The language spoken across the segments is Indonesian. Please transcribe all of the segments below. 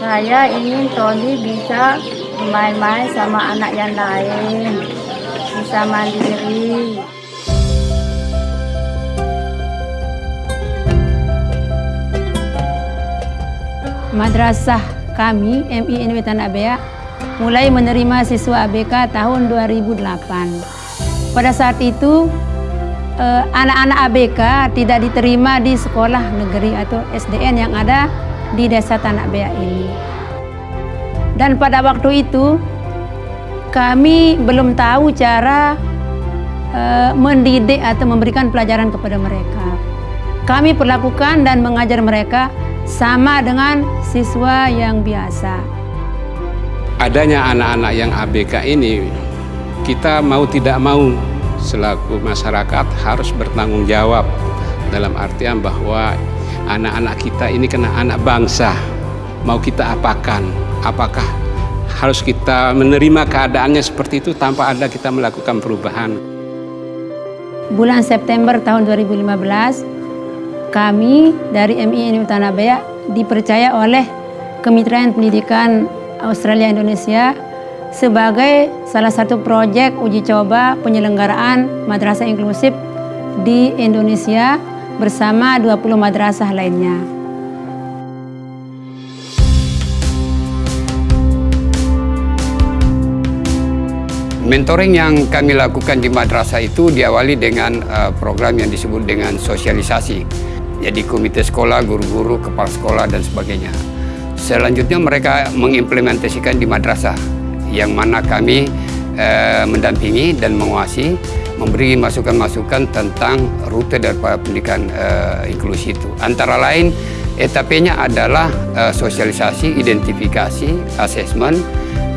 Saya ingin Tony bisa main-main sama anak yang lain, bisa mandiri. Madrasah kami, MI NW Tanah Bea, mulai menerima siswa ABK tahun 2008. Pada saat itu, eh, anak-anak ABK tidak diterima di sekolah negeri atau SDN yang ada di desa Tanah Bea ini. Dan pada waktu itu, kami belum tahu cara eh, mendidik atau memberikan pelajaran kepada mereka. Kami perlakukan dan mengajar mereka sama dengan siswa yang biasa. Adanya anak-anak yang ABK ini, kita mau tidak mau selaku masyarakat harus bertanggung jawab dalam artian bahwa anak-anak kita ini kena anak bangsa. Mau kita apakan? Apakah harus kita menerima keadaannya seperti itu tanpa ada kita melakukan perubahan? Bulan September tahun 2015, kami dari MI Tanah Bea dipercaya oleh Kemitraan Pendidikan Australia Indonesia sebagai salah satu proyek uji coba penyelenggaraan madrasah inklusif di Indonesia bersama 20 madrasah lainnya. Mentoring yang kami lakukan di madrasah itu diawali dengan uh, program yang disebut dengan sosialisasi. Jadi komite sekolah, guru-guru, kepala sekolah dan sebagainya. Selanjutnya mereka mengimplementasikan di madrasah yang mana kami uh, mendampingi dan menguasai memberi masukan-masukan tentang rute daripada pendidikan uh, inklusi itu. Antara lain etapnya adalah uh, sosialisasi, identifikasi, asesmen,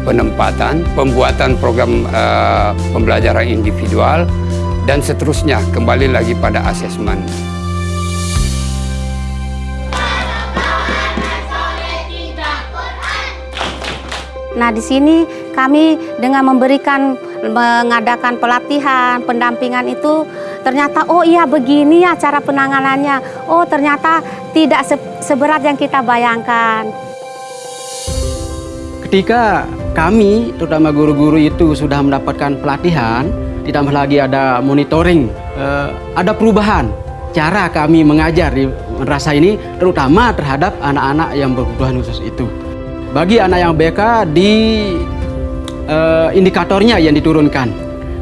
penempatan, pembuatan program uh, pembelajaran individual, dan seterusnya kembali lagi pada asesmen. Nah, di sini kami dengan memberikan mengadakan pelatihan, pendampingan itu ternyata oh iya begini ya cara penanganannya. Oh, ternyata tidak seberat yang kita bayangkan. Ketika kami, terutama guru-guru itu sudah mendapatkan pelatihan, ditambah lagi ada monitoring, eh, ada perubahan cara kami mengajar di madrasah ini, terutama terhadap anak-anak yang berkebutuhan khusus itu. Bagi anak yang BK di eh, indikatornya yang diturunkan.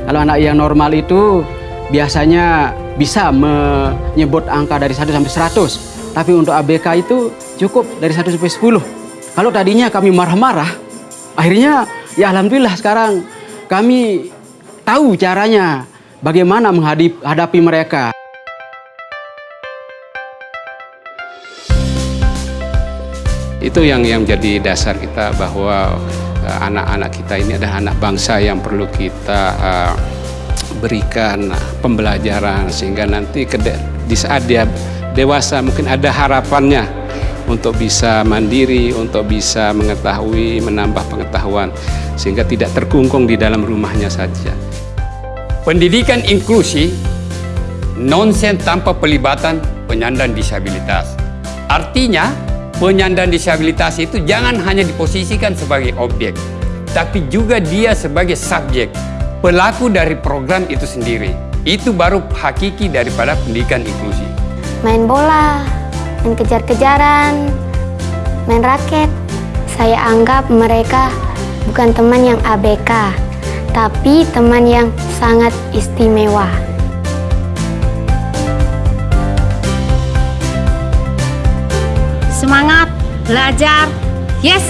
Kalau anak yang normal itu biasanya bisa menyebut angka dari 1 sampai 100, tapi untuk ABK itu cukup dari 1 sampai 10. Kalau tadinya kami marah-marah, akhirnya ya alhamdulillah sekarang kami tahu caranya bagaimana menghadapi mereka. Itu yang yang jadi dasar kita bahwa anak-anak uh, kita ini adalah anak bangsa yang perlu kita uh, berikan pembelajaran sehingga nanti di saat dia dewasa mungkin ada harapannya untuk bisa mandiri, untuk bisa mengetahui, menambah pengetahuan, sehingga tidak terkungkung di dalam rumahnya saja. Pendidikan inklusi nonsen tanpa pelibatan penyandang disabilitas. Artinya, penyandang disabilitas itu jangan hanya diposisikan sebagai objek, tapi juga dia sebagai subjek, pelaku dari program itu sendiri. Itu baru hakiki daripada pendidikan inklusi. Main bola, main kejar-kejaran, main raket. Saya anggap mereka bukan teman yang ABK, tapi teman yang sangat istimewa. Semangat, belajar, yes!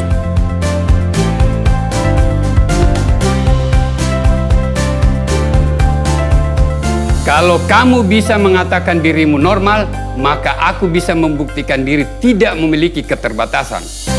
Kalau kamu bisa mengatakan dirimu normal, maka aku bisa membuktikan diri tidak memiliki keterbatasan.